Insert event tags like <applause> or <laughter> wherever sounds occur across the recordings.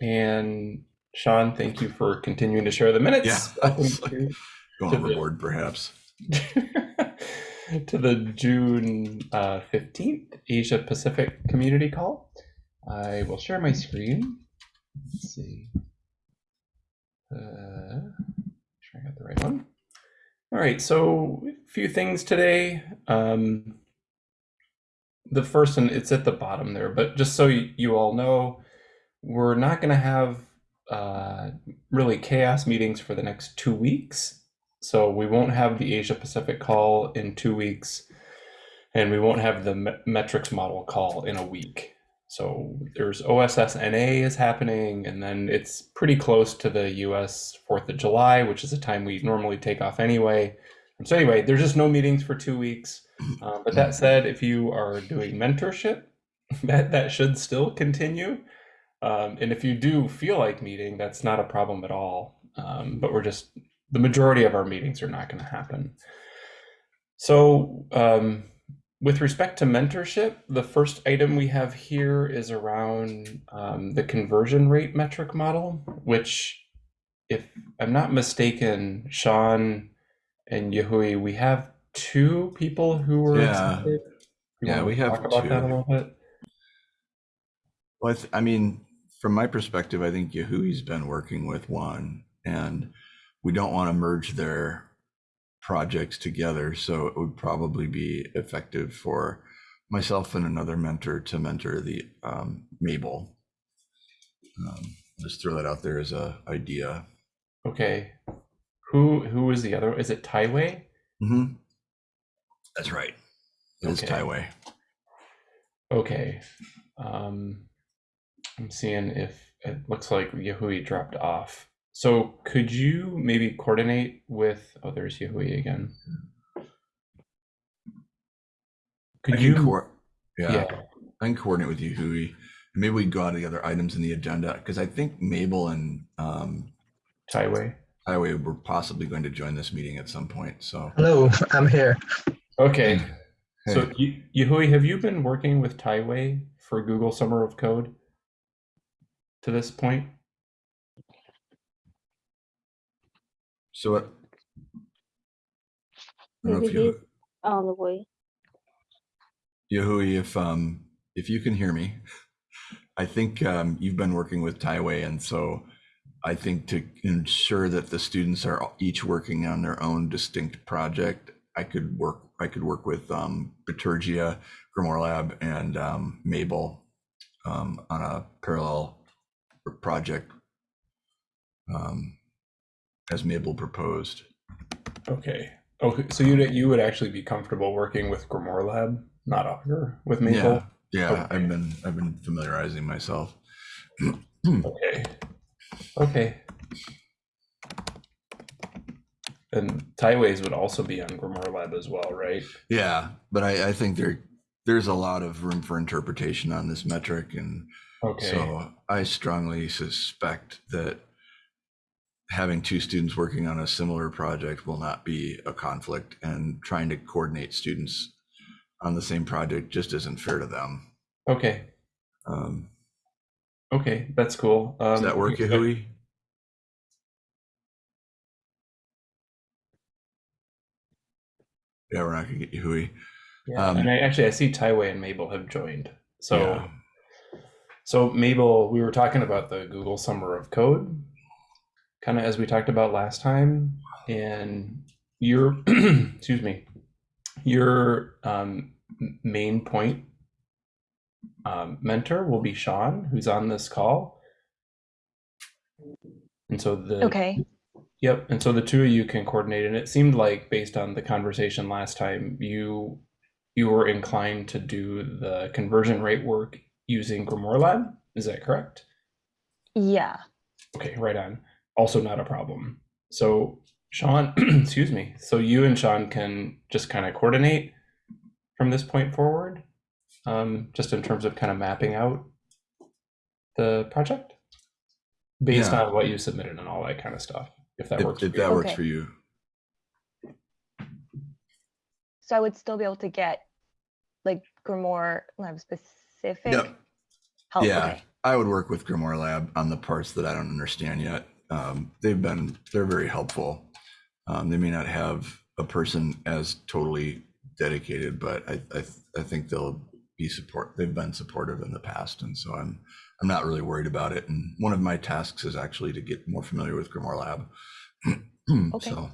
And Sean, thank you for continuing to share the minutes. Yeah. <laughs> Going To the- perhaps. <laughs> to the June uh, 15th Asia Pacific Community Call. I will share my screen. Let's see. Uh, sure I got the right one. All right, so a few things today. Um, the first, and it's at the bottom there, but just so you, you all know, we're not going to have uh, really CHAOSS meetings for the next two weeks. So we won't have the Asia Pacific call in two weeks, and we won't have the me- metrics model call in a week. So there's OSSNA is happening, and then it's pretty close to the US 4th of July, which is a time we normally take off anyway. So anyway, there's just no meetings for two weeks. Uh, but that said, if you are doing mentorship, <laughs> that that should still continue. Um, and if you do feel like meeting, that's not a problem at all. Um, but we're just the majority of our meetings are not going to happen. So, um, with respect to mentorship, the first item we have here is around um, the conversion rate metric model, which, if I'm not mistaken, Sean and Yahui, we have two people who were Yeah. Yeah, we have talk about that a two. little bit. Well, I, I mean, from my perspective, I think Yahui's been working with one, and we don't want to merge their projects together. So it would probably be effective for myself and another mentor to mentor the um, Mabel. Um, just throw that out there as a idea. Okay. Who who is the other? Is it Taiwei? hmm That's right. It's Okay. Taiwei. Okay. Um, I'm seeing if it looks like Yahui dropped off. So could you maybe coordinate with? Oh, there's Yahui again. Could can you? coor- yeah, yeah. I can coordinate with Yahui. Maybe we can go on to the other items in the agenda because I think Mabel and um, Taiwei. Highway were possibly going to join this meeting at some point. So Hello, I'm here. Okay. So Hey. Y- Yahui, have you been working with Taiwei for Google Summer of Code to this point? So what? I don't know if you, he's on the way. Yahui, if um if you can hear me, I think um, you've been working with Taiwei, and so I think to ensure that the students are each working on their own distinct project, I could work I could work with um, Bitergia, Grimoire Lab, and um, Mabel um, on a parallel project um, as Mabel proposed. Okay. Okay. So you you would actually be comfortable working with Grimoire Lab, not Augur, with Mabel. Yeah, yeah, Okay. I've been I've been familiarizing myself. Okay. Okay. And Taiwei's would also be on Grimoire Lab as well, right? Yeah, but I, I think there there's a lot of room for interpretation on this metric, and Okay. so I strongly suspect that having two students working on a similar project will not be a conflict, and trying to coordinate students on the same project just isn't fair to them. Okay. Um, Okay. That's cool. Um, does that work, Yahui? Yeah, we're not gonna get Yahui. Yeah. um, and I actually I see Taiwei and Mabel have joined. So Yeah. So Mabel, we were talking about the Google Summer of Code, kind of as we talked about last time, and your <clears throat> excuse me, your um, main point um, mentor will be Sean, who's on this call. And so the Okay. Yep, and so the two of you can coordinate, and it seemed like based on the conversation last time, you you were inclined to do the conversion rate work using Grimoire Lab. Is that correct? Yeah. Okay, right on. Also not a problem. So Sean, <clears throat> excuse me. So you and Sean can just kind of coordinate from this point forward, um, just in terms of kind of mapping out the project based Yeah. on what you submitted and all that kind of stuff. If that If, works if for you. that works Okay. for you. So I would still be able to get like Grimoire Lab specific Yep. help. Yeah. Okay. I would work with Grimoire Lab on the parts that I don't understand yet. Um, they've been, they're very helpful. Um, they may not have a person as totally dedicated, but I, I, I think they'll be support. They've been supportive in the past, and so I'm, I'm not really worried about it. And one of my tasks is actually to get more familiar with Grimoire Lab. <clears throat> Okay. So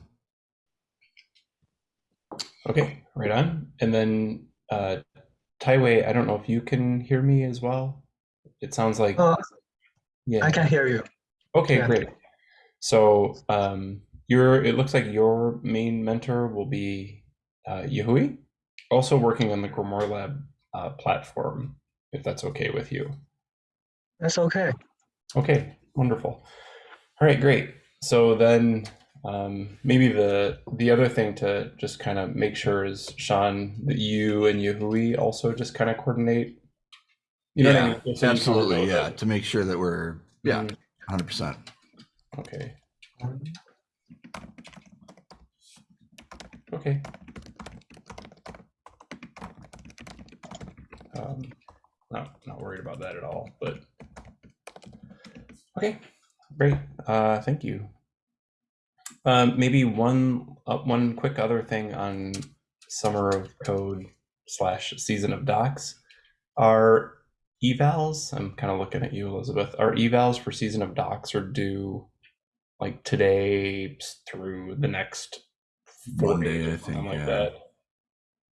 Okay, right on. And then uh, Taiwei, I don't know if you can hear me as well. It sounds like Uh, yeah. I can hear you. Okay, Yeah. great. So um, your it looks like your main mentor will be uh, Yahui, also working on the Grimoire Lab uh, platform, if that's okay with you. That's okay. Okay, wonderful. All right, great. So then um, maybe the the other thing to just kind of make sure is Sean that you and Yahui also just kind of coordinate. You know what I yeah, mean? So you kind of absolutely. Yeah, to make sure that we're yeah, Mhm. hundred percent. Okay. Okay. Um, not not worried about that at all, but okay, great. Uh, thank you. Um, maybe one uh, one quick other thing on summer of code slash season of docs. Our evals, I'm kind of looking at you, Elizabeth. Our evals for season of docs are due like today through the next four Monday, days I think, like yeah. that.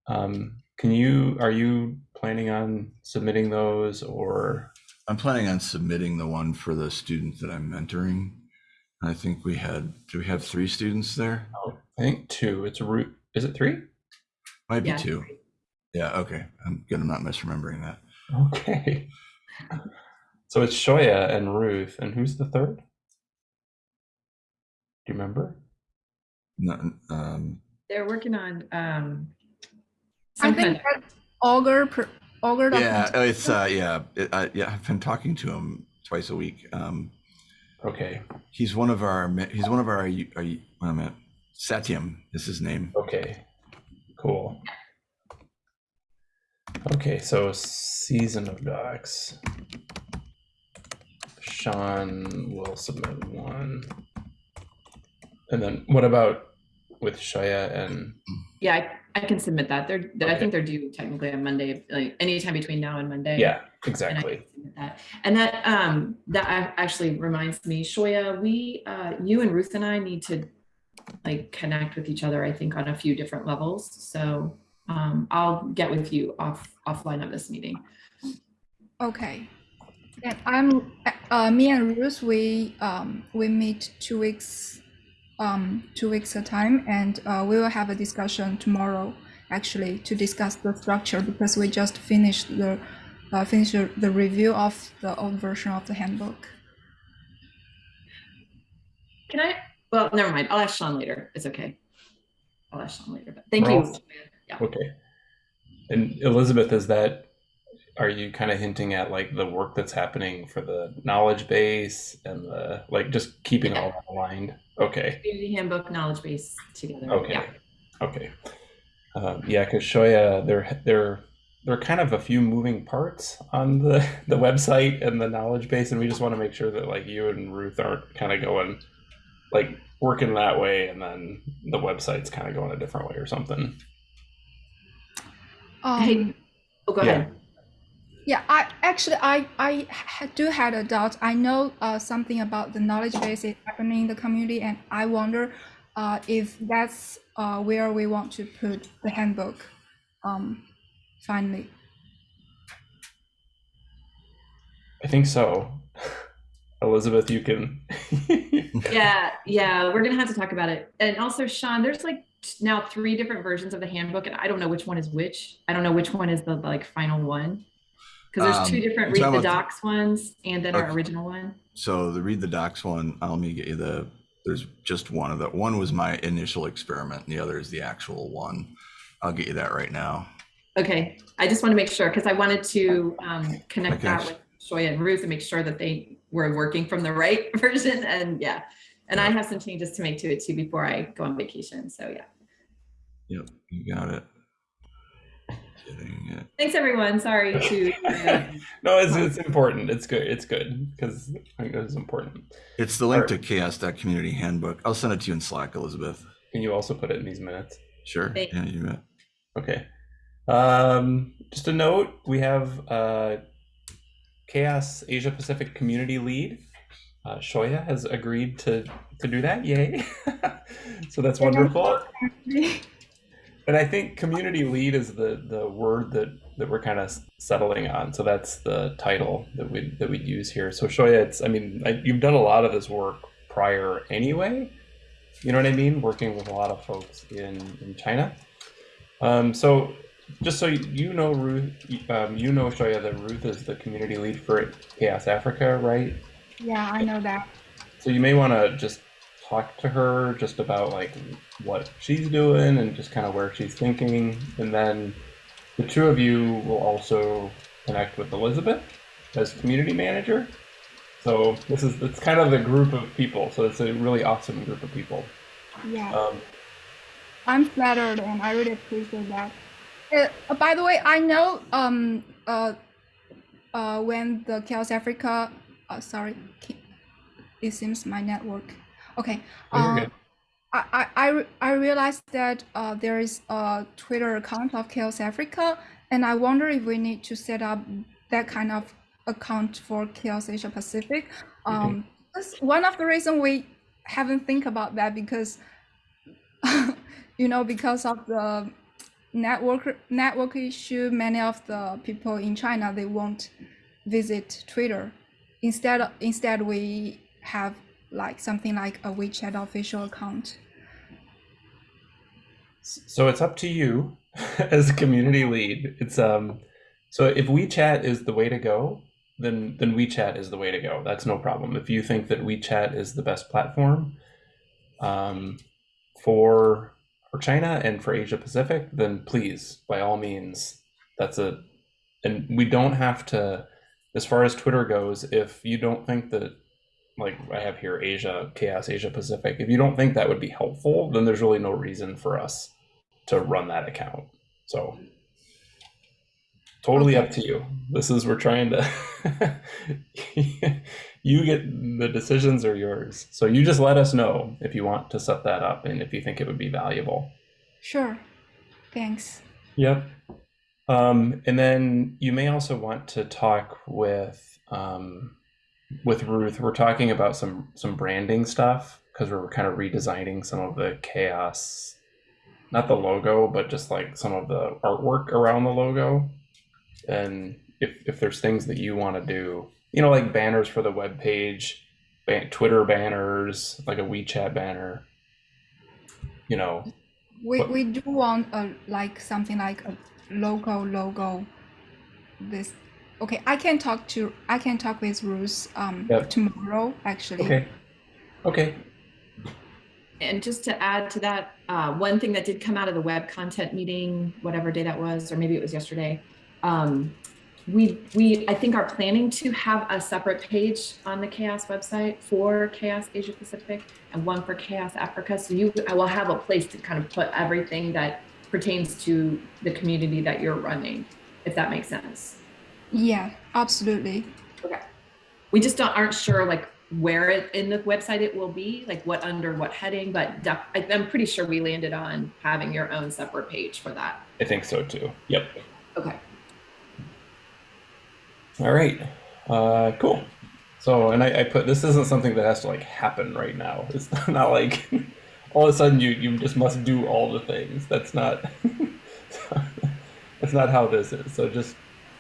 Um, can you are you planning on submitting those or I'm planning on submitting the one for the student that I'm mentoring. I think we had, do we have three students there? I think two. It's a root. Is it three? Might be Yeah. two. Yeah, okay. I'm good. I'm not misremembering that. Okay. So it's Shoya and Ruth, and who's the third? Do you remember? No, um, They're working on um I some think kind of, that Augur per, Augur. yeah, document- it's, uh, yeah, it, I, yeah, I've been talking to him twice a week. Um, Okay. he's one of our, he's one of our, are you, wait a minute. Satyam is his name. Okay. Cool. Okay, so season of docs. Sean will submit one. And then what about with Shoya and mm-hmm. Yeah, I, I can submit that. They're, I think they're due technically on Monday, like anytime between now and Monday. yeah, exactly. can submit that. And that, um, that actually reminds me, Shoya, we, uh, you and Ruth and I need to like connect with each other, I think, on a few different levels. So, um, I'll get with you off, offline of this meeting. Okay. And I'm uh, me and Ruth. We um we meet two weeks um two weeks a time, and uh, we will have a discussion tomorrow actually to discuss the structure because we just finished the uh, finished the, the review of the old version of the handbook. Can I, well, never mind. I'll ask Sean later. It's okay. I'll ask Sean later, but thank We're you. Yeah. Okay. And Elizabeth, is that are you kind of hinting at like the work that's happening for the knowledge base and the like just keeping all that aligned? Okay. Community handbook knowledge base together. Okay. Yeah. Okay. Um, yeah, because Shoya, there, there, there are kind of a few moving parts on the the website and the knowledge base, and we just want to make sure that like you and Ruth aren't kind of going like working that way, and then the website's kind of going a different way or something. Um, Hey, Oh, go Yeah. ahead. Yeah, I actually I I do had a doubt. I know uh, something about the knowledge base is happening in the community, and I wonder uh, if that's uh, where we want to put the handbook. Um, finally, I think so. <laughs> Elizabeth, you can. <laughs> Yeah, yeah, we're gonna have to talk about it. And also, Sean, there's like now three different versions of the handbook, and I don't know which one is which. I don't know which one is the like final one. Because there's two Um, different read the docs ones and then our Okay. original one. So the read the docs one, I'll let me get you the, there's just one of the, one was my initial experiment and the other is the actual one. I'll get you that right now. Okay, I just want to make sure because I wanted to um, connect that Okay. with Shoya and Ruth and make sure that they were working from the right <laughs> version. And yeah, and I have some changes to make to it too before I go on vacation. So yeah. Yep, you got it. Kidding. Thanks, everyone. Sorry to. <laughs> no, it's, it's important. It's good. It's good because I think it's important. It's the link Alright. to chaoss.community handbook. I'll send it to you in Slack, Elizabeth. Can you also put it in these minutes? Sure. Thank- Yeah, you bet. Okay. Um, just a note, we have uh, CHAOSS Asia Pacific Community Lead. Uh, Shoya has agreed to to do that. Yay! <laughs> so that's wonderful. <laughs> And I think community lead is the the word that that we're kind of settling on. So that's the title that we that we'd use here. So Shoya, it's I mean I, you've done a lot of this work prior anyway. You know what I mean? Working with a lot of folks in in China. Um, so just so you know, Ruth, um, you know Shoya that Ruth is the community lead for CHAOSS Africa, right? Yeah, I know that. So you may want to just talk to her just about like what she's doing and just kind of where she's thinking, and then the two of you will also connect with Elizabeth as community manager. So this is it's kind of the group of people. So it's a really awesome group of people. Yeah, Um, I'm flattered and I really appreciate that. Uh, by the way, I know um uh uh when the CHAOSS Africa uh sorry it seems my network okay good. I, I, I I realized that uh, there is a Twitter account of CHAOSS Africa, and I wonder if we need to set up that kind of account for CHAOSS Asia Pacific. Um, that's one of the reasons we haven't think about that because, <laughs> you know, because of the network network issue, many of the people in China they won't visit Twitter. Instead, instead we have like something like a WeChat official account. So it's up to you <laughs> as a community lead. It's um so if WeChat is the way to go, then then WeChat is the way to go. That's no problem. If you think that WeChat is the best platform um for for China and for Asia Pacific, then please by all means that's a and we don't have to as far as Twitter goes, if you don't think that like I have here Asia, CHAOSS Asia Pacific, if you don't think that would be helpful, then there's really no reason for us to run that account. So totally up to you. This is we're trying to <laughs> you get the decisions are yours. So you just let us know if you want to set that up and if you think it would be valuable. Sure. Thanks. Yep. Um, and then you may also want to talk with um, with Ruth. We're talking about some some branding stuff because we're kind of redesigning some of the CHAOSS, not the logo, but just like some of the artwork around the logo. And if if there's things that you want to do, you know, like banners for the web page, ban- Twitter banners, like a WeChat banner, you know, We, What- we do want a like something like a local logo. This okay. I can talk to I can talk with Ruth um Yep. tomorrow actually. okay, okay, And just to add to that, uh, one thing that did come out of the web content meeting, whatever day that was, or maybe it was yesterday, um, we we I think are planning to have a separate page on the CHAOSS website for CHAOSS Asia Pacific and one for CHAOSS Africa. So you I will have a place to kind of put everything that pertains to the community that you're running, if that makes sense. Yeah, absolutely. Okay. We just don't, aren't sure like where it, in the website it will be, like what under what heading, but def- I, I'm pretty sure we landed on having your own separate page for that. I think so too. Yep. Okay. All right. Uh, cool. So, and I, I put this isn't something that has to like happen right now. It's <laughs> not like <laughs> all of a sudden you you just must do all the things. That's not <laughs> that's not how this is. So just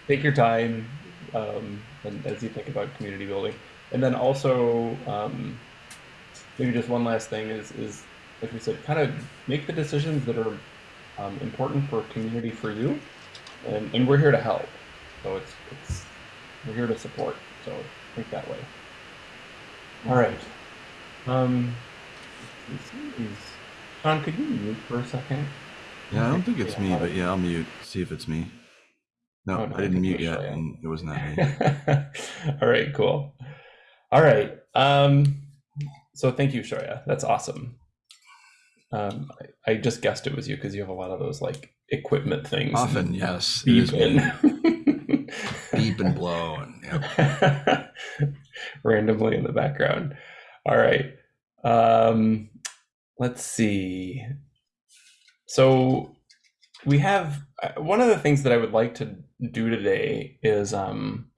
take your time um, and as you think about community building, and then also um, maybe just one last thing is is like we said, kind of make the decisions that are um, important for community for you, and and we're here to help. So it's it's we're here to support. So think that way. All right. Um, let's see, is- Sean, could you mute for a second? Yeah, I don't think it's Yeah, me, but yeah, I'll mute. See if it's me. No, Oh, no, I I didn't think mute yet, and it was not me. <laughs> All right, cool. All right. Um, so thank you, Shoya. That's awesome. Um, I, I just guessed it was you because you have a lot of those like equipment things. Often, yes. beep in. <laughs> beep and blow and yeah. <laughs> randomly in the background. All right. Um, let's see. So we have one of the things that I would like to do today is um,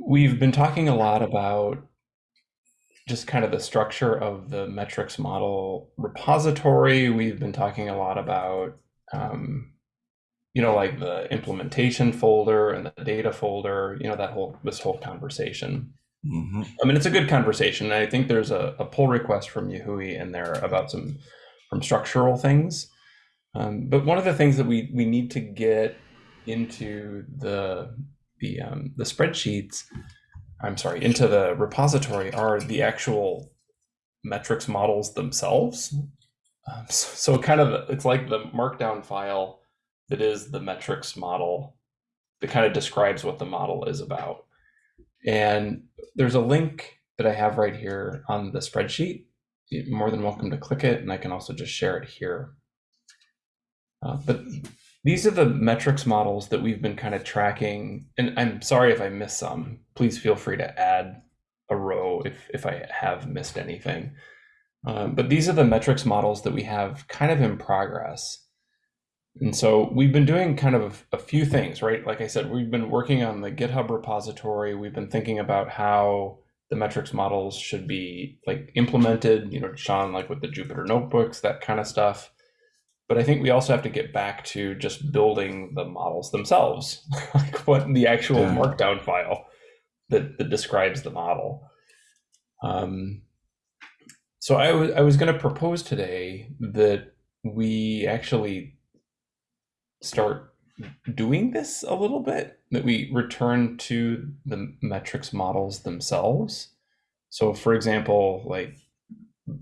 we've been talking a lot about just kind of the structure of the metrics model repository. We've been talking a lot about um, you know like the implementation folder and the data folder you know that whole this whole conversation. Hmm i mean it's a good conversation i think there's a, a pull request from yahui in there about some from structural things um, but one of the things that we we need to get into the the um, the spreadsheets i'm sorry into the repository are the actual metrics models themselves um, so, so kind of it's like the markdown file that is the metrics model that kind of describes what the model is about. And there's a link that I have right here on the spreadsheet. You're more than welcome to click it, and I can also just share it here. Uh, but these are the metrics models that we've been kind of tracking. And I'm sorry if I missed some. Please feel free to add a row if, if I have missed anything. Um, but these are the metrics models that we have kind of in progress. And so we've been doing kind of a few things, right? Like I said, we've been working on the GitHub repository. We've been thinking about how the metrics models should be like implemented, you know, Sean, like with the Jupyter notebooks, that kind of stuff. But I think we also have to get back to just building the models themselves, <laughs> like what the actual Yeah. markdown file that, that describes the model. Um, so I was I was going to propose today that we actually start doing this a little bit that we return to the metrics models themselves so for example like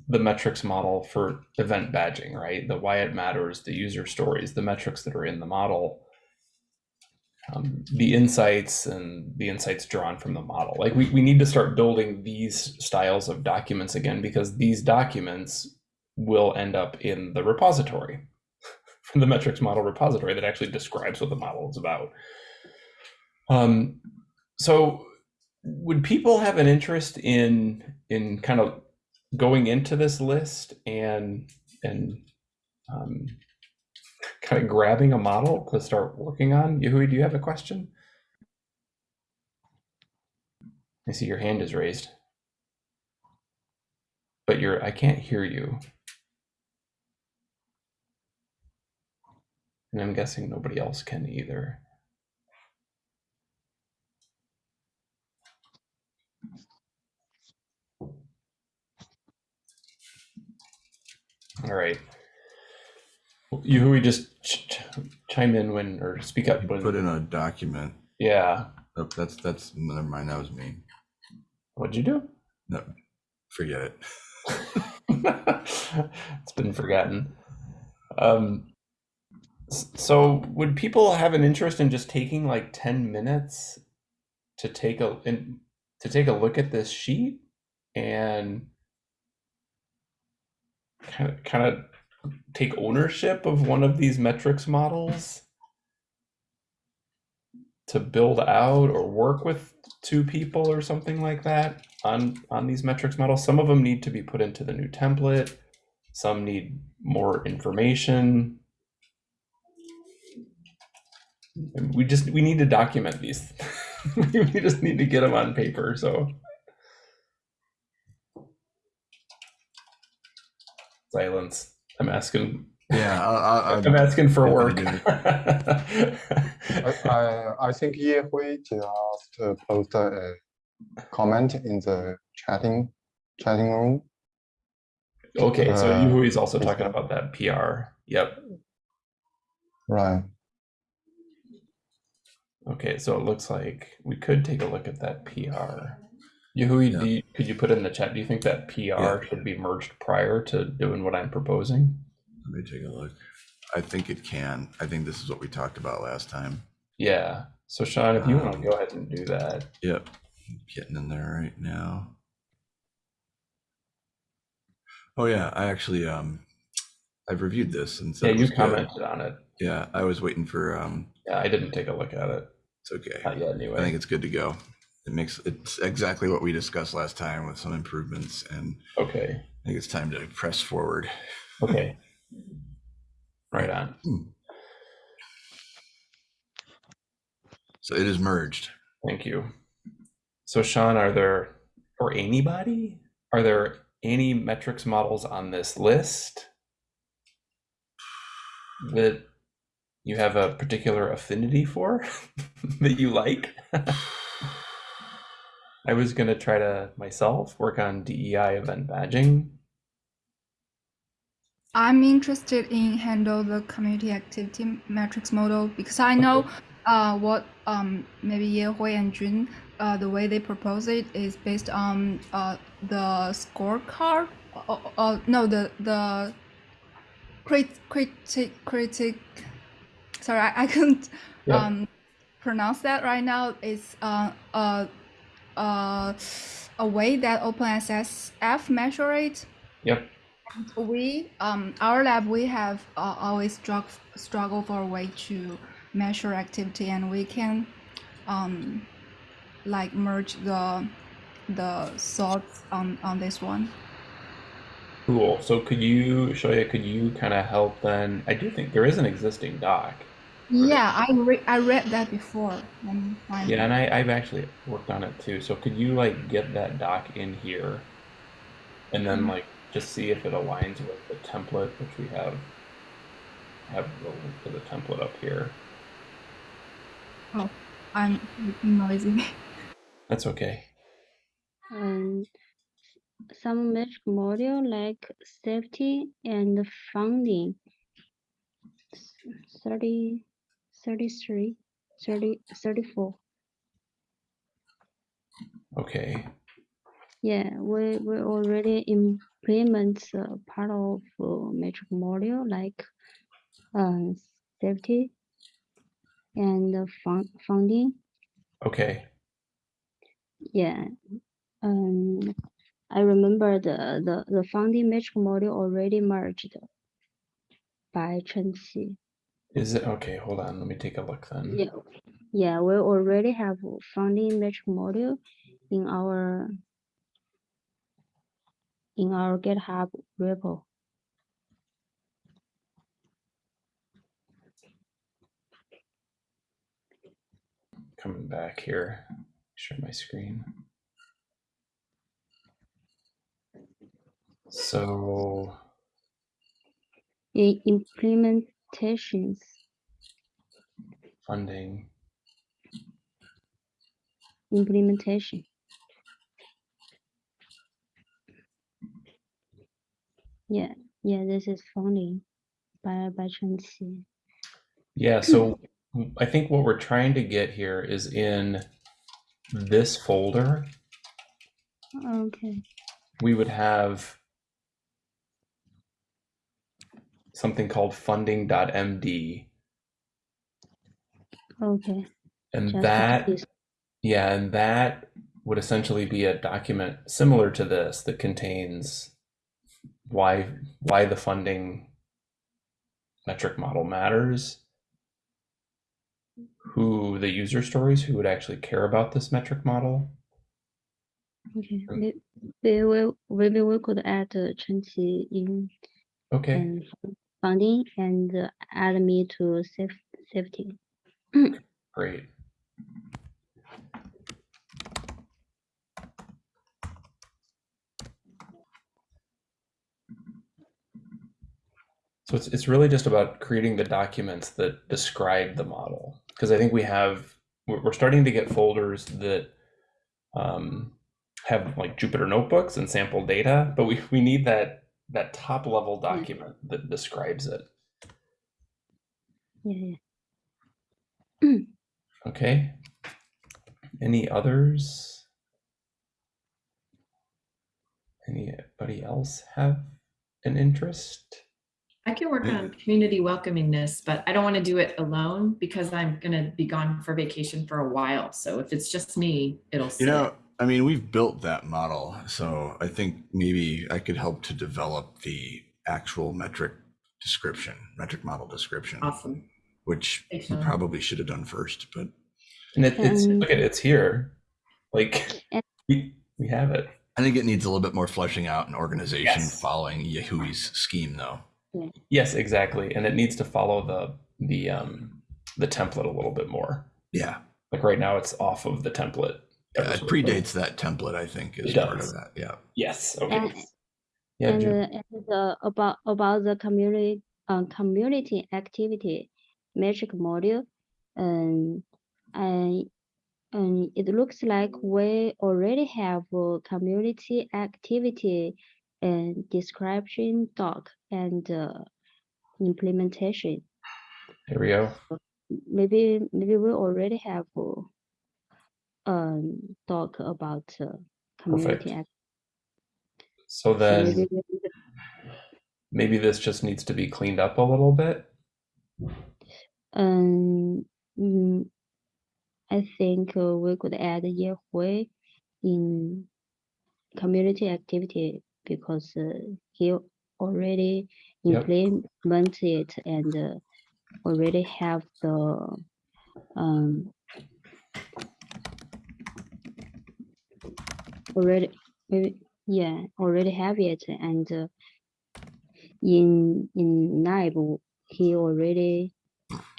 the metrics model for event badging right the why it matters the user stories the metrics that are in the model um, the insights and the insights drawn from the model like we, we need to start building these styles of documents again because these documents will end up in the repository from <laughs> the metrics model repository that actually describes what the model is about. Um, so would people have an interest in in kind of going into this list and and um, kind of grabbing a model to start working on? Yahui, do you have a question? I see your hand is raised, but you're I can't hear you. And I'm guessing nobody else can either. All right. You who we just ch- ch- chime in when or speak up when. Put in a document. Yeah. Oh, that's that's never mind. That was me. What'd you do? No, forget it. <laughs> it's been forgotten. Um, s- so would people have an interest in just taking like 10 minutes to take a in, to take a look at this sheet and kind of kind of take ownership of one of these metrics models? To build out or work with two people or something like that on on these metrics models? Some of them need to be put into the new template. Some need more information. We just we need to document these. <laughs> We just need to get them on paper so silence i'm asking Yeah, I, I, <laughs> i'm asking for Yeah, work <laughs> I, I, I think Ye Hui just uh, posted a comment in the chatting chatting room. okay so Uh, Yuhui is also talking about that pr yep Right. Okay, so it looks like we could take a look at that PR. Yahui, Yeah. do you, could you put in the chat? Do you think that PR Yeah. should be merged prior to doing what I'm proposing? let me take a look. I think it can. I think this is what we talked about last time. Yeah. So Sean, if you want to Um, go ahead and do that. Yep, getting in there right now. Oh yeah, I actually um I've reviewed this and so Yeah, you commented on it. Yeah, I was waiting for, um, Yeah, I didn't take a look at it. it's okay. Not yet, I think it's good to go. It makes, it's exactly what we discussed last time with some improvements and Okay. I think it's time to press forward. Okay. Right on. Hmm. So it is merged. Thank you. So, Sean, are there, or anybody, are there any metrics models on this list that you have a particular affinity for <laughs> that you like? <laughs> I was going to try to myself work on DEI event badging. I'm interested in handle the community activity metrics model because I know Okay. uh, what um, maybe Yehui and Jun, uh, the way they propose it is based on uh, the scorecard. Uh, uh, no, the the crit critic critic. Sorry, I, I couldn't Yeah. um, pronounce that right now. It's uh, uh, uh, a way that OpenSSF measure it Yep. we um our lab we have uh, always strugg- struggle for a way to measure activity and we can um like merge the the thoughts on on this one Cool. So, could you, Shoya, could you kind of help then? I do think there is an existing doc. Yeah i re- i read that before Let Yeah, and I, I've actually worked on it too. So could you like get that doc in here and then Mhm. like just see if it aligns with the template, which we have have the link to the template up here. Oh, I'm noisy <laughs> That's okay. um, some metric module like safety and funding. s- 30, 33, 30, 34. Okay. Yeah, we, we already implement uh, part of uh, metric module like um, safety and uh, fun- funding. Okay. Yeah. Um, I remember the, the, the funding metric module already merged by Chen Qi. Is it okay? Hold on. Let me take a look then. Yeah, yeah, we already have a funding metric module in our in our GitHub repo. Coming back here. Share my screen. So In funding. implementation. Yeah, yeah, this is funding by by Chen Qi. Yeah, so <clears throat> I think what we're trying to get here is in this folder, Okay, we would have something called funding.md. okay. And just that, yeah, and that would essentially be a document similar to this that contains why why the funding metric model matters, who the user stories who would actually care about this metric model. Okay, may- maybe we maybe we could add uh, Chen Qi in Okay. and funding and add me to safe, safety. Great. So it's, it's really just about creating the documents that describe the model. Because I think we have, we're, we're starting to get folders that um, have like Jupyter notebooks and sample data, but we, we need that, that top level hmm. document that describes it. Yeah, yeah. Okay. Any others? Anybody else have an interest? I can work on community welcomingness, but I don't want to do it alone because I'm going to be gone for vacation for a while. So if it's just me, it'll You sit. know, I mean, we've built that model, so I think maybe I could help to develop the actual metric description, metric model description, Awesome. which Thanks, we Sean. probably should have done first, but And it, it's Um, look at it, it's here. Like we we have it. I think it needs a little bit more fleshing out and organization Yes. following Yahui's scheme though. Yes, exactly. And it needs to follow the the um the template a little bit more. Yeah. Like right now it's off of the template. Yeah, It predates that template, I think, is It part does. of that. Yeah. Yes. Okay. And, yeah, and, June. uh, and uh, about about the community uh, community activity metric module, um, I and it looks like we already have a community activity and description doc and uh, implementation. Here we go. Maybe maybe we already have uh, um doc about uh, community Perfect. So then maybe this just needs to be cleaned up a little bit. Um, mm, I think uh, we could add Ye Hui in community activity because uh, he already Yep. it and uh, already have the um already yeah already have it and uh, in in NIBE he already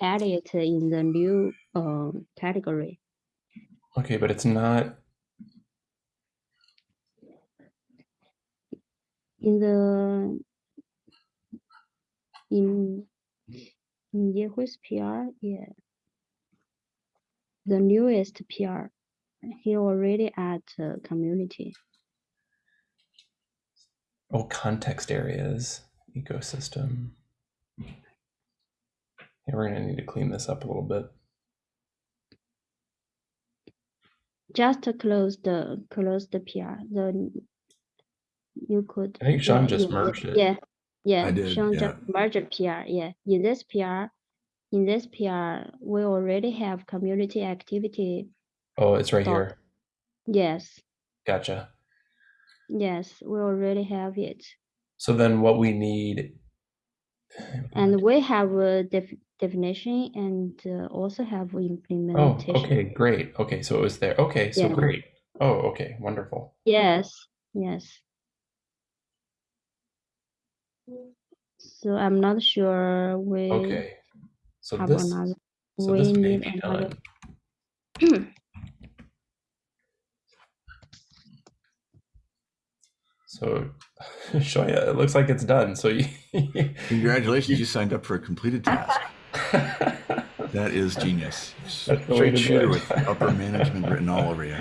added it in the new um category. Okay, but it's not In the in in Yehui's PR, yeah. The newest PR, he already add uh, community. oh context areas, ecosystem. Yeah, we're gonna need to clean this up a little bit. Just to close the close the PR. The you could. I think Sean yeah, just yeah, merged it. Yeah, yeah. did, Sean yeah. just merged PR. Yeah, in this PR, in this PR, we already have community activity. Oh, it's right here. Yes, Gotcha. yes, we already have it. So then what we need <sighs> And we have a def- definition and uh, also have Oh, implementation. okay, great. Okay, so it was there. Okay, so Yeah. great. Oh, okay, wonderful. Yes, yes. So I'm not sure we Okay. So have this another. so we this may need be another. done. <clears throat> So <laughs> Shoya, it looks like it's done. So you <laughs> Congratulations, you signed up for a completed task. <laughs> That is genius. That's Straight shooter with upper management written all over you.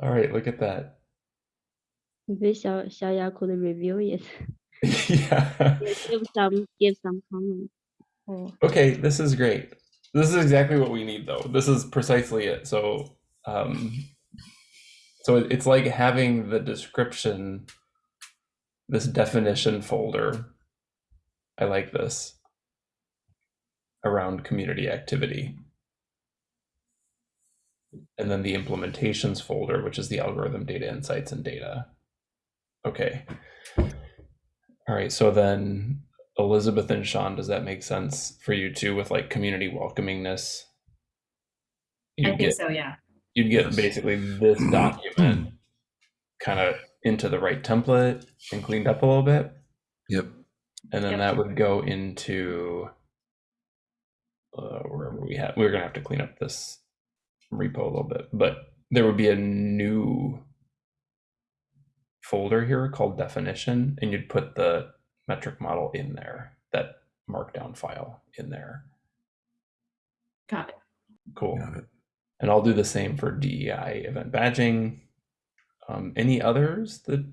All right, look at that. Maybe Xiao, Xiaoya could review it. yeah. give some give some comments. Oh, Okay, this is great. This is exactly what we need though. This is precisely it. So um so it's like having the description this definition folder. I like this around community activity. And then the implementations folder, which is the algorithm data insights and data. Okay. All right, so then Elizabeth and Sean, does that make sense for you too with like community welcomingness? I You'd think get so, yeah. you'd get basically this <clears throat> document kind of into the right template and cleaned up a little bit. Yep. And then Yep. that would go into uh, wherever we have. We're gonna have to clean up this repo a little bit, but there would be a new folder here called definition, and you'd put the metric model in there, that markdown file in there. Got it. Cool. Got it. And I'll do the same for DEI event badging. Um, any others that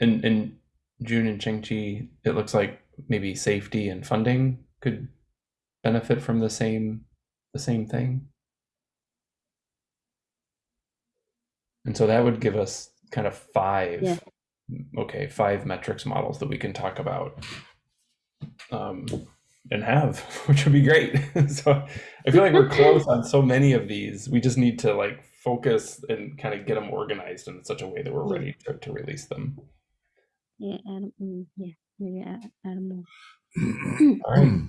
in in June and Chengchi, it looks like maybe safety and funding could benefit from the same the same thing. And so that would give us kind of five Yeah. Okay, five metrics models that we can talk about um, and have, <laughs> which would be great. <laughs> so I feel like we're close on so many of these. We just need to like focus and kind of get them organized in such a way that we're ready to, to release them. Yeah, mm, yeah, add more. <clears throat> All right.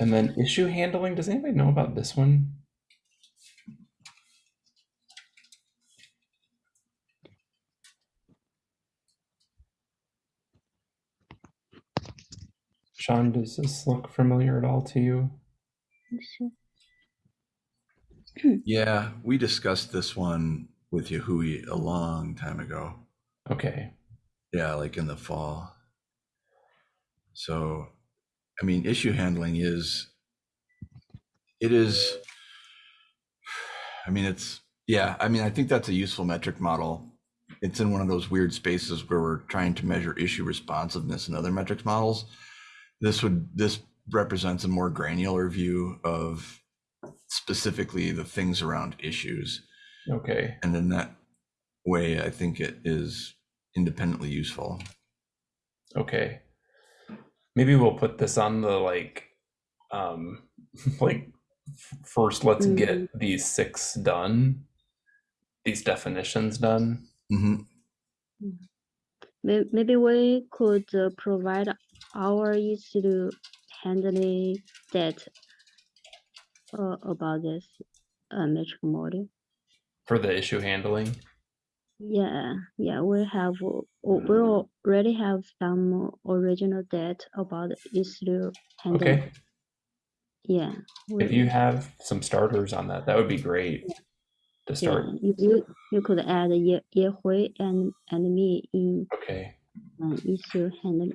And then issue handling. Does anybody know about this one? Sean, does this look familiar at all to you? <clears throat> Yeah, we discussed this one with Yahui a long time ago. Okay. Yeah, like in the fall. So, I mean, issue handling is, it is, I mean, it's, yeah, I mean, I think that's a useful metric model. It's in one of those weird spaces where we're trying to measure issue responsiveness in other metrics models. This would, this represents a more granular view of specifically the things around issues. Okay. And in that way, I think it is independently useful. Okay. Maybe we'll put this on the like um <laughs> like first let's Mhm. get these six done. These definitions done. Mm -hmm. Maybe we could uh, provide our issue handling that uh, about this uh, metric model. for the issue handling. Yeah, yeah, we have, uh, we already have some original data about issue handling. Okay. Yeah. If you have some starters on that, that would be great to yeah, start. you, you, you could add Ye, Ye Hui and, and me in Okay. uh, issue handling.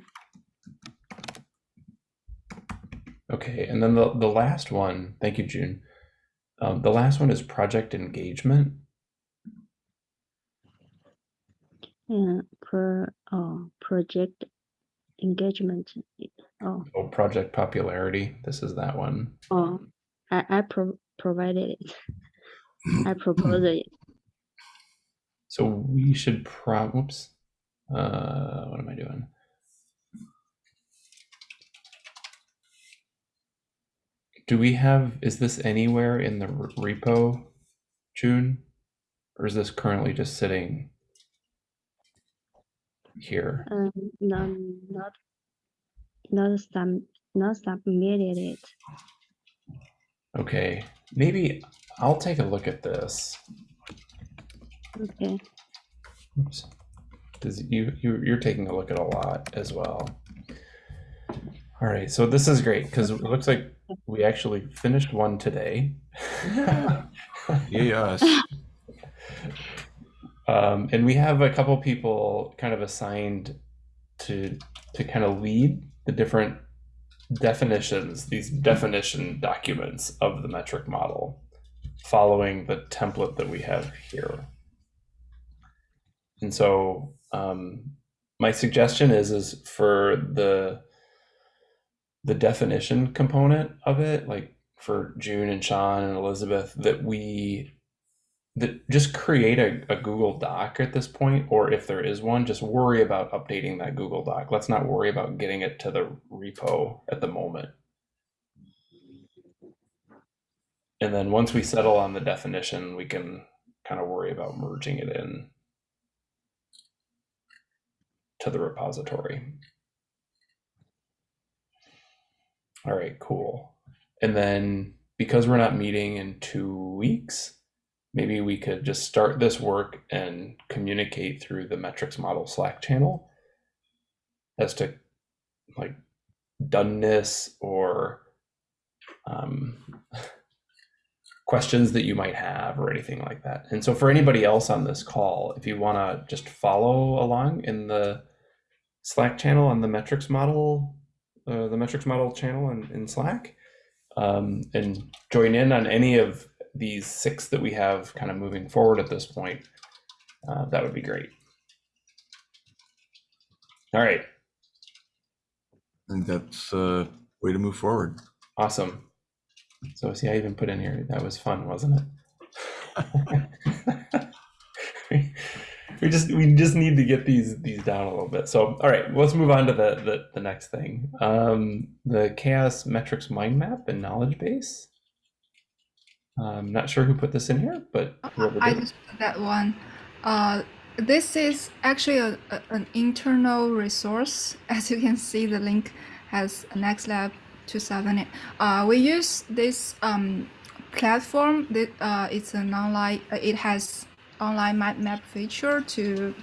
Okay. And then the, the last one, thank you, June. Um, the last one is project engagement. Yeah, per, oh, project engagement. Oh, Oh, project popularity. This is that one. oh, I, I pro- provided it. I proposed it. So we should prob whoops. Uh what am I doing? Do we have is this anywhere in the repo, June? Or is this currently just sitting here? Um, not, not, not some, not submitted it. Okay, maybe I'll take a look at this. Okay. Oops. Because you, you you're taking a look at a lot as well. All right, so this is great because it looks like we actually finished one today. <laughs> Yes. um, and we have a couple people kind of assigned to to kind of lead the different definitions, these definition documents of the metric model, following the template that we have here. And so um, my suggestion is is for the the definition component of it, like for June and Sean and Elizabeth, that we that just create a, a Google Doc at this point, or if there is one, just worry about updating that Google Doc. Let's not worry about getting it to the repo at the moment. And then once we settle on the definition, we can kind of worry about merging it in to the repository. All right, cool. And then because we're not meeting in two weeks, maybe we could just start this work and communicate through the metrics model Slack channel as to like doneness or um, <laughs> questions that you might have or anything like that. And so for anybody else on this call, if you want to just follow along in the Slack channel on the metrics model, uh, the metrics model channel in, in Slack, um, and join in on any of these six that we have kind of moving forward at this point, uh, that would be great. All right, I think that's a way to move forward. awesome. So see, I even put in here, that was fun, wasn't it? <laughs> <laughs> we just we just need to get these these down a little bit. So all right, let's move on to the the, the next thing. Um, the CHAOSS metrics mind map and knowledge base. I'm not sure who put this in here, but whoever I just put that one. Uh, this is actually a, a- an internal resource. <laughs> As you can see, the link has NextLab 2000. Uh, we use this um, platform. That uh, it's an online. uh, It has online mind map feature to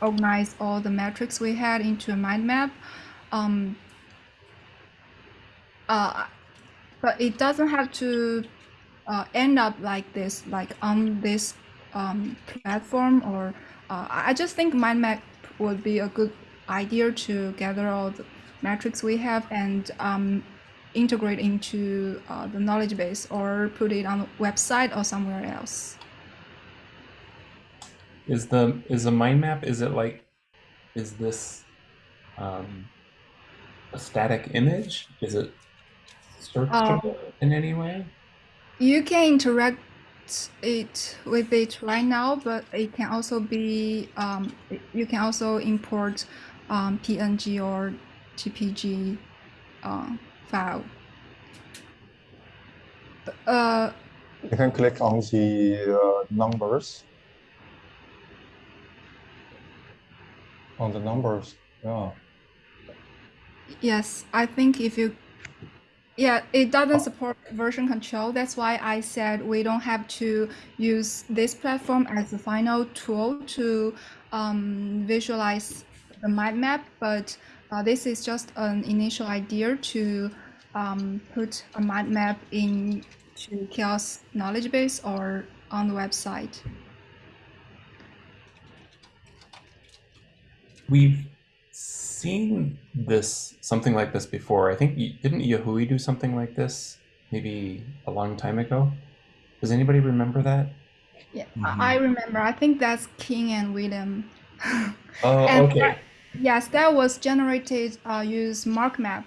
organize all the metrics we had into a mind map. Um, uh, but it doesn't have to uh, end up like this, like on this um, platform, or uh, I just think mind map would be a good idea to gather all the metrics we have and um, integrate into uh, the knowledge base or put it on the website or somewhere else. Is the is the mind map? Is it like? Is this um, a static image? Is it searchable in any way? You can interact it with it right now, but it can also be um, you can also import um, PNG or JPG uh, file. Uh, You can click on the uh, numbers. On the numbers, yeah. yes, I think if you yeah, it doesn't support version control. That's why I said we don't have to use this platform as the final tool to um, visualize the mind map, but uh, this is just an initial idea to um, put a mind map in to CHAOSS knowledge base or on the website. We've seen this something like this before. I think didn't Yahui do something like this maybe a long time ago? Does anybody remember that? Yeah, I I remember. I think that's King and William. Oh, <laughs> And okay. that- yes, that was generated uh, use MarkMap,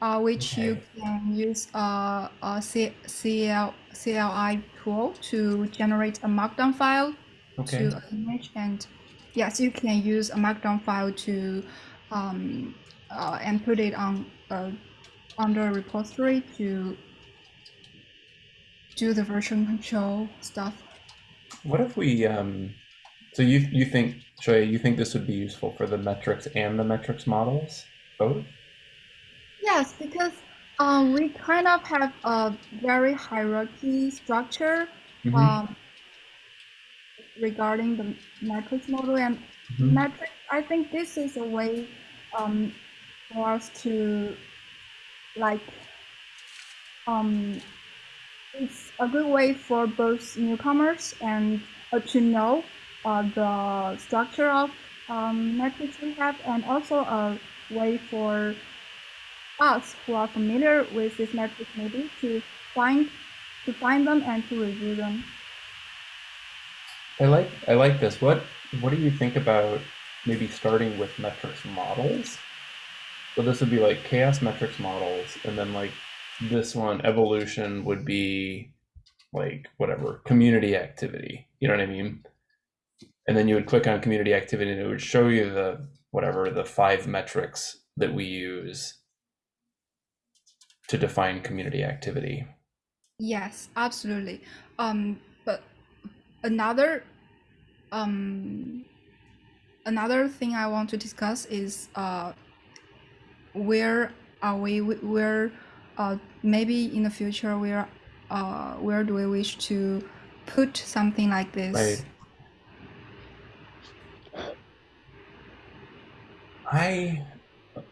uh, which you can use uh, a C- CL, CLI tool to generate a Markdown file Okay. to an image, and yes, you can use a Markdown file to um, uh, and put it on uh, under a repository to do the version control stuff. What if we um so you you think Shoya, you think this would be useful for the metrics and the metrics models? Both? Yes, because um, we kind of have a very hierarchy structure Mhm, um, regarding the metrics model and mhm. metric. I think this is a way um, for us to like um, it's a good way for both newcomers and uh, to know uh, the structure of um, metrics we have, and also a way for us who are familiar with this metrics maybe to find to find them and to review them. I like I like this. What what do you think about maybe starting with metrics models? So this would be like CHAOSS metrics models, and then like this one evolution would be like whatever community activity. You know what I mean? And then you would click on community activity, and it would show you the whatever the five metrics that we use to define community activity. Yes, absolutely. Um, another um, another thing I want to discuss is uh, where are we? Where uh, maybe in the future where uh, where do we wish to put something like this? Right. I,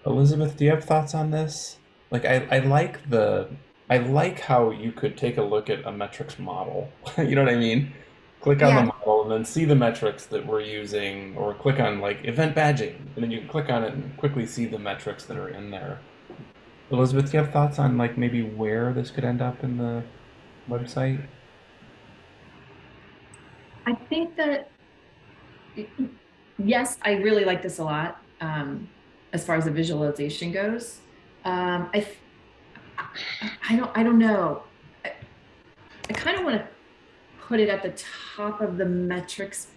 Elizabeth, do you have thoughts on this? Like, I, I like the, I like how you could take a look at a metrics model. <laughs> you know what I mean? Click on Yeah. the model and then see the metrics that we're using, or click on like event badging, and then you can click on it and quickly see the metrics that are in there. Elizabeth, do you have thoughts on like maybe where this could end up in the website? I think that yes, I really like this a lot um, as far as the visualization goes. Um, I, I I don't I don't know. I, I kind of want to put it at the top of the metrics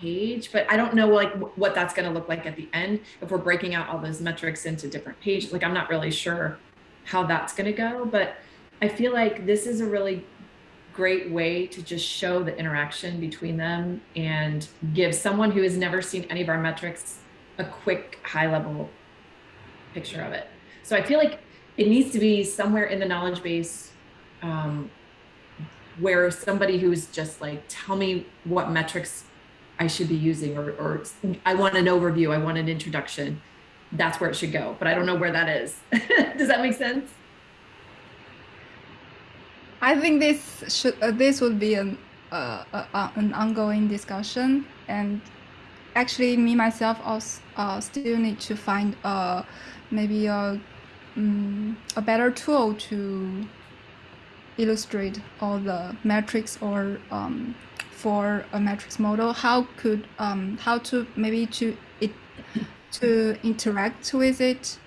page, but I don't know like what that's going to look like at the end if we're breaking out all those metrics into different pages. Like I'm not really sure how that's going to go, but I feel like this is a really great way to just show the interaction between them and give someone who has never seen any of our metrics a quick high level picture of it. So I feel like it needs to be somewhere in the knowledge base um, where somebody who's just like, tell me what metrics I should be using, or, or I want an overview, I want an introduction. That's where it should go, but I don't know where that is. <laughs> Does that make sense? I think this should uh, this would be an uh, uh, uh, an ongoing discussion, and actually, me myself also uh, still need to find uh, maybe a um, a better tool to illustrate all the metrics or um, for a metrics model. How could um, how to maybe to it to interact with it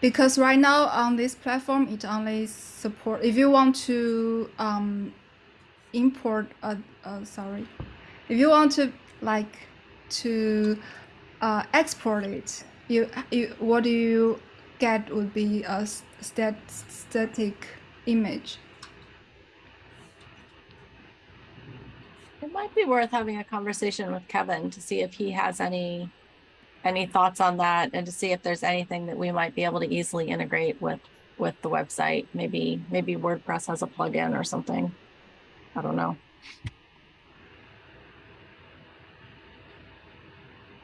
because right now on this platform it only support if you want to um, import uh, uh, sorry if you want to like to uh, export it you, you what do you get would be a stat, static image It might be worth having a conversation with Kevin to see if he has any any thoughts on that and to see if there's anything that we might be able to easily integrate with with the website. Maybe maybe WordPress has a plugin or something. I don't know.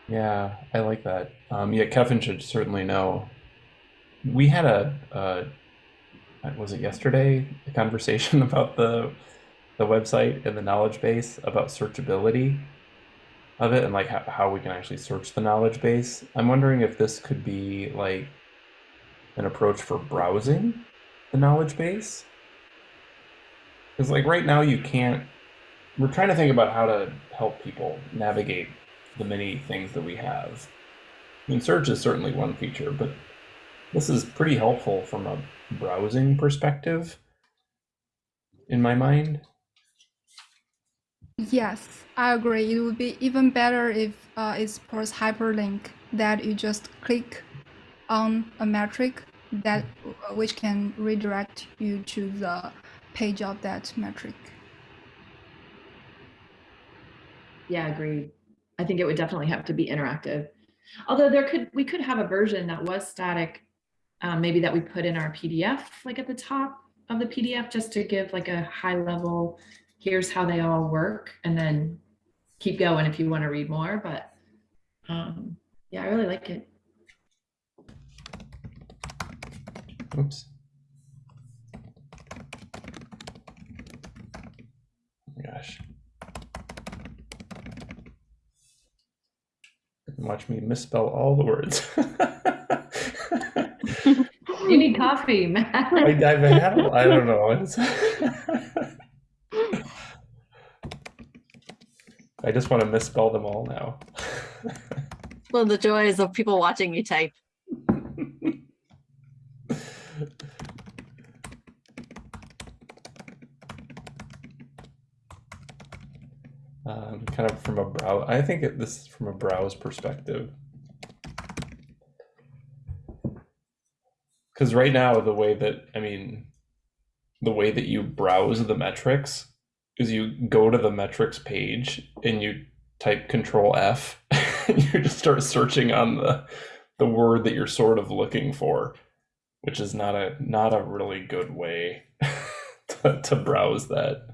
Yeah, I like that. Um, yeah, Kevin should certainly know. We had a, uh, was it yesterday, a conversation <laughs> about the the website and the knowledge base about searchability of it and like how, how we can actually search the knowledge base. I'm wondering if this could be like an approach for browsing the knowledge base. Because like right now you can't. We're trying to think about how to help people navigate the many things that we have. I mean, search is certainly one feature, but this is pretty helpful from a browsing perspective in my mind. Yes, I agree. It would be even better if uh, it supports hyperlink that you just click on a metric that which can redirect you to the page of that metric. Yeah, agreed. I think it would definitely have to be interactive. Although there could, we could have a version that was static, um, maybe that we put in our PDF, like at the top of the PDF, just to give like a high level here's how they all work and then keep going if you want to read more but um, yeah i really like it. Oops. Gosh. Watch me misspell all the words <laughs> coffee Matt. I, I've had, I don't know <laughs> I just want to misspell them all now. <laughs> well, the joys of people watching you type. um, kind of from a brow. I think it, this is from a browse perspective. Because right now, the way that I mean, the way that you browse the metrics is you go to the metrics page and you type control F <laughs> and you just start searching on the the word that you're sort of looking for, which is not a not a really good way <laughs> to, to browse that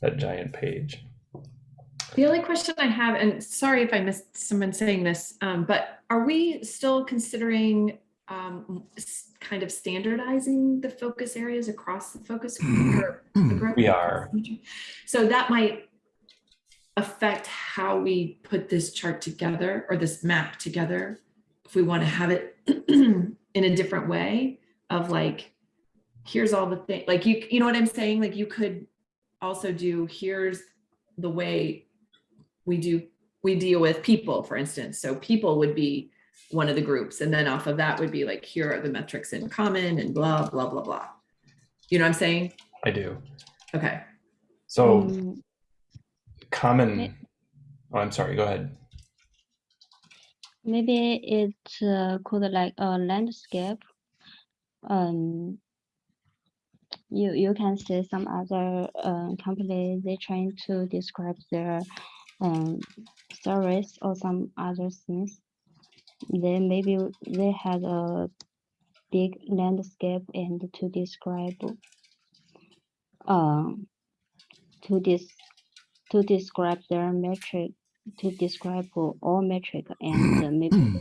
that giant page. The only question I have, and sorry if I missed someone saying this, um, but are we still considering um, kind of standardizing the focus areas across the focus <clears throat> group? We are. So that might affect how we put this chart together or this map together. If we want to have it <clears throat> in a different way of like, here's all the thing like you, you know what I'm saying? Like you could also do, here's the way we do, we deal with people, for instance. So people would be one of the groups. And then off of that would be like, here are the metrics in common and blah, blah, blah, blah. You know what I'm saying? I do. Okay. So Mm, common. Oh, I'm sorry. Go ahead. maybe it uh, could like a landscape. Um, you you can see some other uh, company they trying to describe their um, service or some other things. They maybe they had a big landscape and to describe um to this to describe their metric to describe all metric and uh, <clears throat> maybe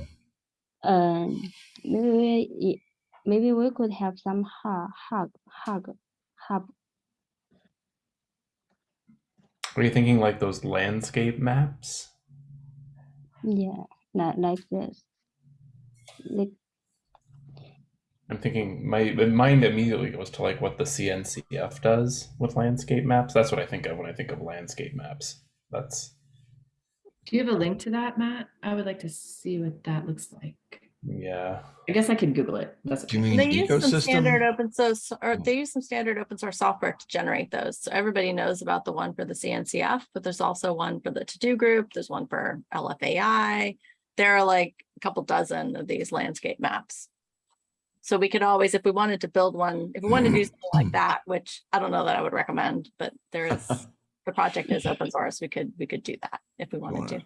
um maybe we, maybe we could have some hug hug hug hub Are you thinking like those landscape maps? yeah not like this like I'm thinking my my mind immediately goes to like what the CNCF does with landscape maps. That's what I think of when I think of landscape maps. That's Do you have a link to that, Matt? I would like to see what that looks like. yeah. I guess I could Google it. That's Do you okay. mean They use some standard open source, or they hmm. use some standard open source software to generate those. So everybody knows about the one for the CNCF, but there's also one for the to-do group. There's one for LFAI. There are like a couple dozen of these landscape maps. So we could always, if we wanted to build one, if we wanted to do <laughs> something like that, which I don't know that I would recommend, but there is, <laughs> the project is open source. We could, we could do that if we wanted to.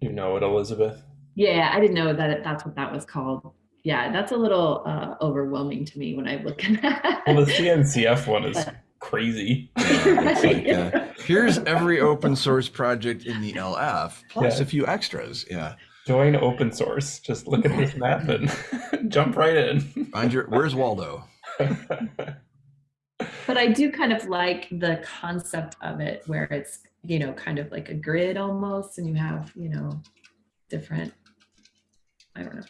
You know it, Elizabeth. Yeah, I didn't know that it- that's what that was called. Yeah, that's a little uh, overwhelming to me when I look at that. Well, the CNCF one is <laughs> But- crazy. <laughs> It's like, uh, here's every open source project in the LF plus Yeah. a few extras. Yeah. Join open source. Just look at this map and <laughs> jump right in. Find your where's Waldo? <laughs> But I do kind of like the concept of it where it's, you know, kind of like a grid almost, and you have, you know, different, I don't know.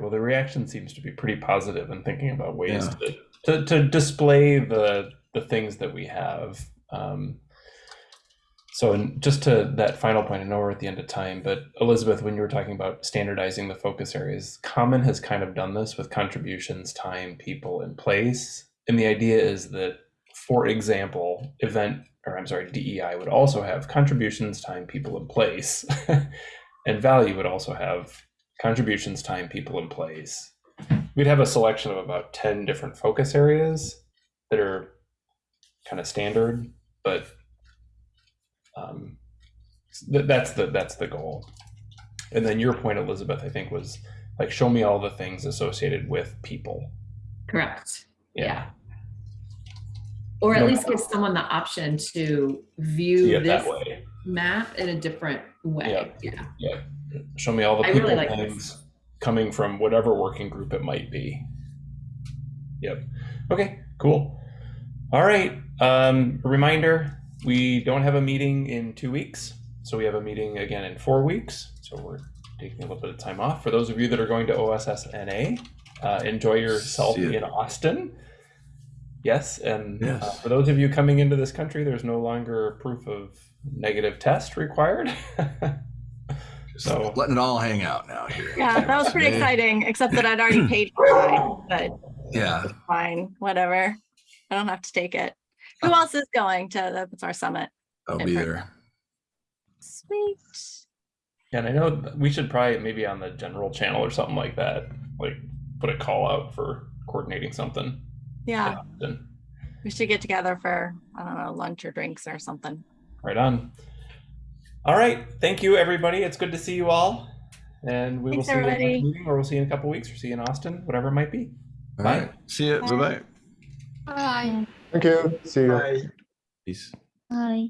Well, the reaction seems to be pretty positive and thinking about ways Yeah. to, to to display the the things that we have. Um, so, just to that final point, I know we're at the end of time, but Elizabeth, when you were talking about standardizing the focus areas, Common has kind of done this with contributions, time, people, and place. And the idea is that, for example, event or I'm sorry, DEI would also have contributions, time, people, and place, <laughs> and value would also have contributions, time, people, and place. We'd have a selection of about 10 different focus areas that are kind of standard, but um, th- that's the that's the goal. And then your point, Elizabeth, I think was like show me all the things associated with people. Correct. Yeah. No Or at least give someone the option to view this map in a different way. Yeah. Yeah. Show me all the I people really like this. Coming from whatever working group it might be. Yep. Okay, cool. All right. Um, a reminder, we don't have a meeting in two weeks. So we have a meeting again in four weeks. So we're taking a little bit of time off. For those of you that are going to OSSNA, uh, enjoy yourself in Austin. Yes, and uh, Yes. for those of you coming into this country, there's no longer proof of negative test required. <laughs> Just So- letting it all hang out now here. Yeah, that was pretty exciting, except that I'd already paid for mine, but Yeah. fine, whatever. I don't have to take it. Who else is going to the Open Source Summit? I'll in be there. Sweet. Yeah, and I know we should probably maybe on the general channel or something like that, like put a call out for coordinating something. Yeah, we should get together for, I don't know, lunch or drinks or something. right on. All right, thank you everybody. It's good to see you all, and we Thanks, will see you at the next everybody. meeting, or we'll see you in a couple weeks, or see you in Austin, whatever it might be. All Bye. right. See you. Bye bye. Bye. Thank you. See you. Bye. Peace. Hi.